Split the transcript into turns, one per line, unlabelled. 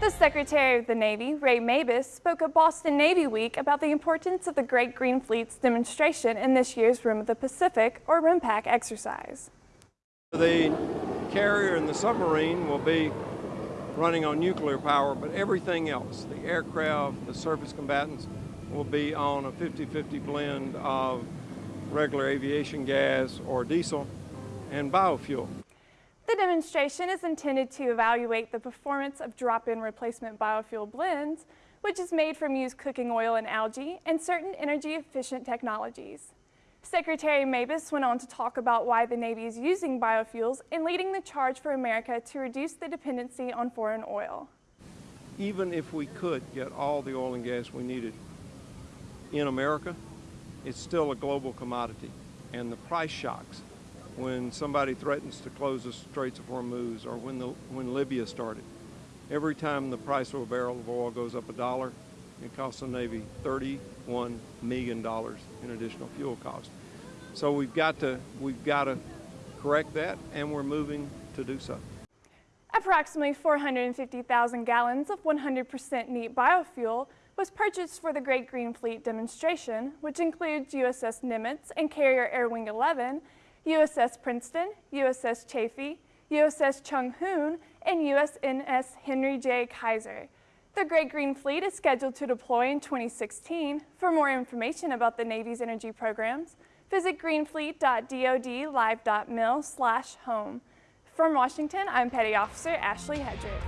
The Secretary of the Navy, Ray Mabus, spoke at Boston Navy Week about the importance of the Great Green Fleet's demonstration in this year's Rim of the Pacific, or RIMPAC exercise.
The carrier and the submarine will be running on nuclear power, but everything else, the aircraft, the surface combatants, will be on a 50-50 blend of regular aviation gas or diesel and biofuel.
The demonstration is intended to evaluate the performance of drop-in replacement biofuel blends, which is made from used cooking oil and algae and certain energy-efficient technologies. Secretary Mabus went on to talk about why the Navy is using biofuels and leading the charge for America to reduce the dependency on foreign oil.
Even if we could get all the oil and gas we needed in America, it's still a global commodity. And the price shocks when somebody threatens to close the Straits of Hormuz or when, the, when Libya started. Every time the price of a barrel of oil goes up a dollar, it costs the Navy $31 million in additional fuel costs. So we've got to, we've got to correct that, and we're moving to do so.
Approximately 450,000 gallons of 100% neat biofuel was purchased for the Great Green Fleet demonstration, which includes USS Nimitz and carrier Air Wing 11, USS Princeton, USS Chafee, USS Chung Hoon, and USNS Henry J. Kaiser. The Great Green Fleet is scheduled to deploy in 2016. For more information about the Navy's energy programs, visit greenfleet.dodlive.mil slash home. From Washington, I'm Petty Officer Ashley Hedrick.